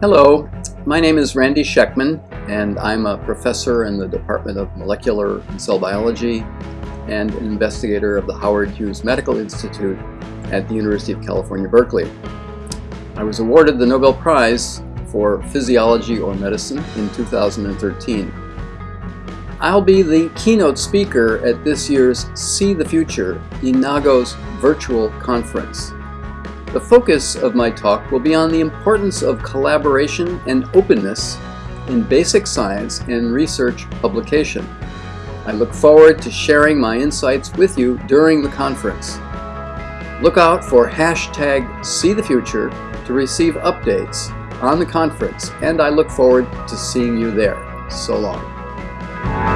Hello, my name is Randy Schekman and I'm a professor in the Department of Molecular and Cell Biology and an investigator of the Howard Hughes Medical Institute at the University of California, Berkeley. I was awarded the Nobel Prize for Physiology or Medicine in 2013. I'll be the keynote speaker at this year's See the Future Enago's virtual conference. The focus of my talk will be on the importance of collaboration and openness in basic science and research publication. I look forward to sharing my insights with you during the conference. Look out for hashtag SeeTheFuture to receive updates on the conference and I look forward to seeing you there. So long.